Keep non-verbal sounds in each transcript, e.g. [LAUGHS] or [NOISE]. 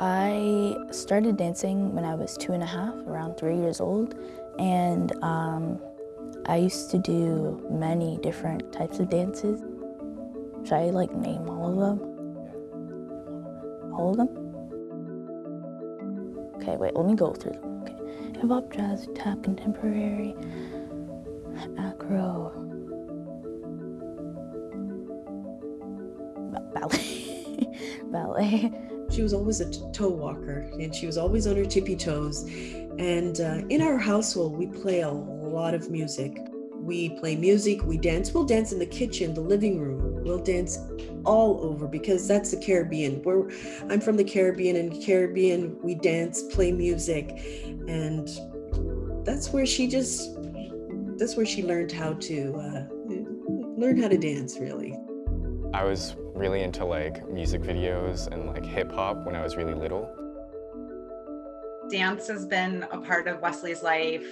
I started dancing when I was two and a half, around three years old, and um, I used to do many different types of dances. Should I like name all of them? All of them? Okay, wait, let me go through them. Okay. Hip hop, jazz, tap, contemporary, acro, ballet, [LAUGHS] ballet. She was always a toe walker and she was always on her tippy toes. And uh, in our household, we play a lot of music. We play music, we dance. We'll dance in the kitchen, the living room. We'll dance all over because that's the Caribbean. Where I'm from the Caribbean and Caribbean, we dance, play music. And that's where she just, that's where she learned how to, uh, learn how to dance really. I was really into like music videos and like hip hop when I was really little. Dance has been a part of Wesley's life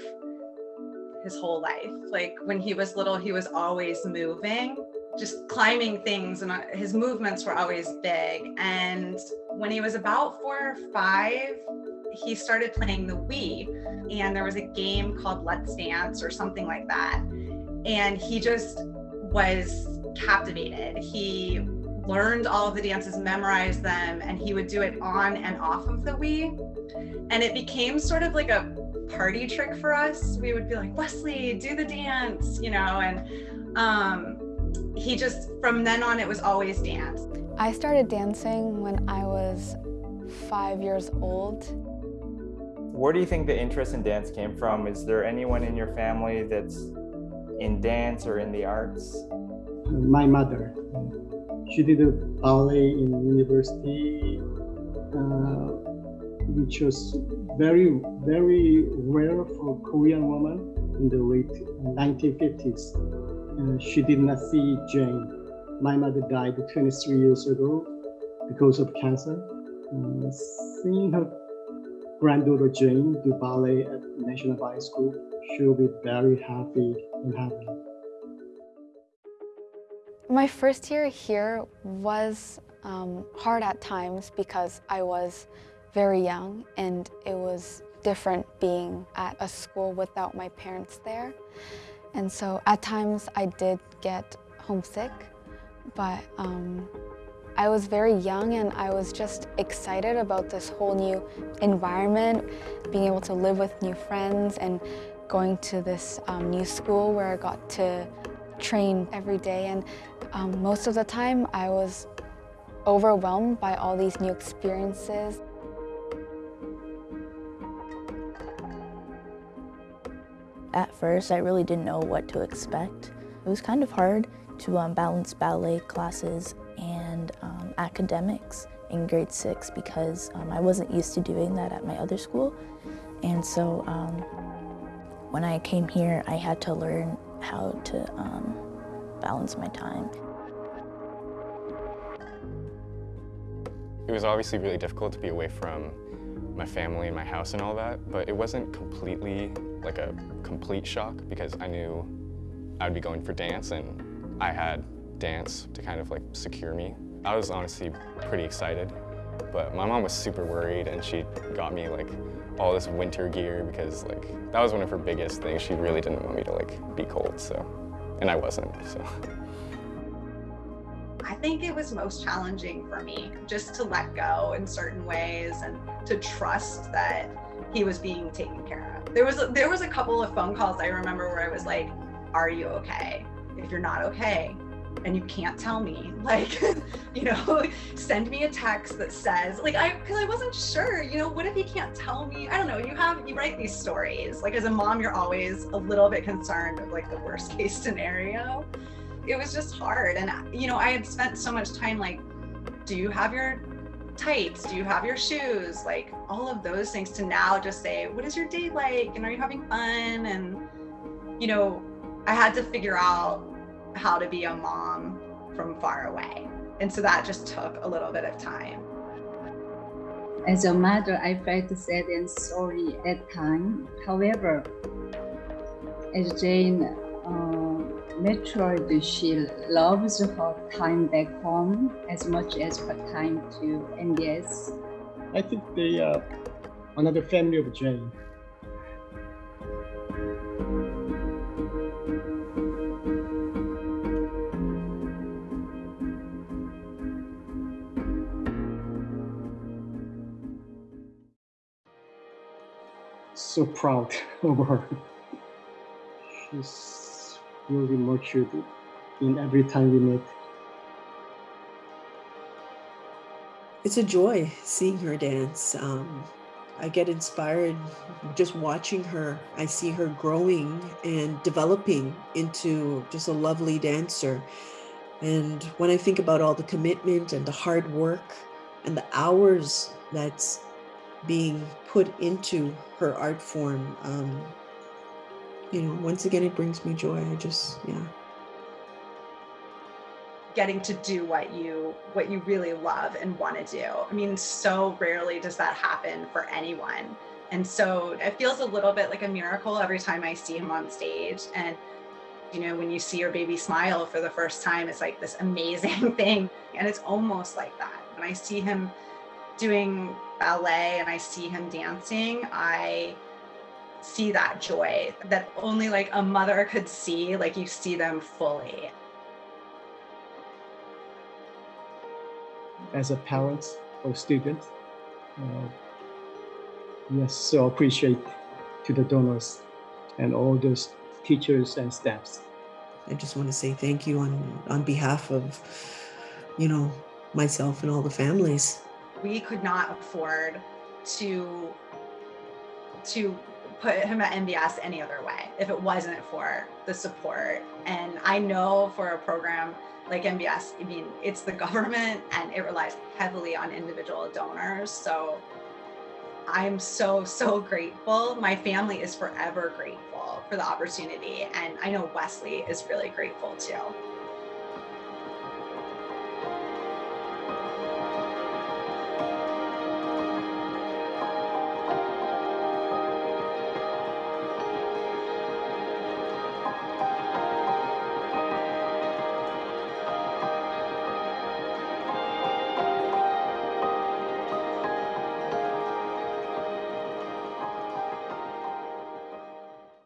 his whole life. Like when he was little, he was always moving, just climbing things and uh, his movements were always big. And when he was about four or five, he started playing the Wii and there was a game called Let's Dance or something like that. And he just was captivated. He learned all of the dances, memorized them, and he would do it on and off of the Wii. And it became sort of like a party trick for us. We would be like, Wesley, do the dance, you know, and um, he just, from then on, it was always dance. I started dancing when I was five years old. Where do you think the interest in dance came from? Is there anyone in your family that's in dance or in the arts? my mother. She did a ballet in university, uh, which was very, very rare for Korean woman in the late 1950s. Uh, she did not see Jane. My mother died 23 years ago because of cancer. Uh, seeing her granddaughter Jane do ballet at National Ballet School, she'll be very happy and happy. My first year here was um, hard at times because I was very young and it was different being at a school without my parents there. And so at times I did get homesick, but um, I was very young and I was just excited about this whole new environment, being able to live with new friends and going to this um, new school where I got to train every day and um, most of the time I was overwhelmed by all these new experiences. At first, I really didn't know what to expect. It was kind of hard to um, balance ballet classes and um, academics in grade six because um, I wasn't used to doing that at my other school. And so um, when I came here, I had to learn how to um, balance my time. It was obviously really difficult to be away from my family and my house and all that, but it wasn't completely like a complete shock because I knew I would be going for dance and I had dance to kind of like secure me. I was honestly pretty excited, but my mom was super worried and she got me like all this winter gear because like that was one of her biggest things. She really didn't want me to like be cold, so and I wasn't, so. I think it was most challenging for me just to let go in certain ways and to trust that he was being taken care of. There was there was a couple of phone calls I remember where I was like, "Are you okay? If you're not okay, and you can't tell me. [LAUGHS] Like [LAUGHS] you know [LAUGHS] send me a text that says like i because i wasn't sure you know what if he can't tell me? I don't know you have you write these stories. Like as a mom you're always a little bit concerned of like the worst case scenario. It was just hard. And you know i had spent so much time like do you have your tights? Do you have your shoes? Like all of those things to now just say what is your day like? And are you having fun? And you know i had to figure out how to be a mom from far away. And so that just took a little bit of time. As a mother, I felt sad and sorry at time. However, as Jane uh, matured, she loves her time back home as much as her time to NBS. I think they are another family of Jane. So proud [LAUGHS] of her. She's really matured in every time we meet. It's a joy seeing her dance. Um, I get inspired just watching her. I see her growing and developing into just a lovely dancer. And when I think about all the commitment and the hard work and the hours that's being put into her art form, um, you know, once again, it brings me joy. I just, yeah. getting to do what you what you really love and want to do. I mean, so rarely does that happen for anyone. And so it feels a little bit like a miracle every time I see him on stage. And you know, when you see your baby smile for the first time, it's like this amazing [LAUGHS] thing. And it's almost like that. When I see him doing ballet and I see him dancing, I see that joy that only like a mother could see, like you see them fully. as a parent or student. Uh, yes, so appreciate to the donors and all those teachers and staffs. I just want to say thank you on on behalf of, you know, myself and all the families. We could not afford to to put him at NBS any other way if it wasn't for the support. And I know for a program like NBS, I mean, it's the government [LAUGHS] and it relies heavily on individual donors. So I'm so, so grateful. My family is forever grateful for the opportunity. And I know Wesley is really grateful too.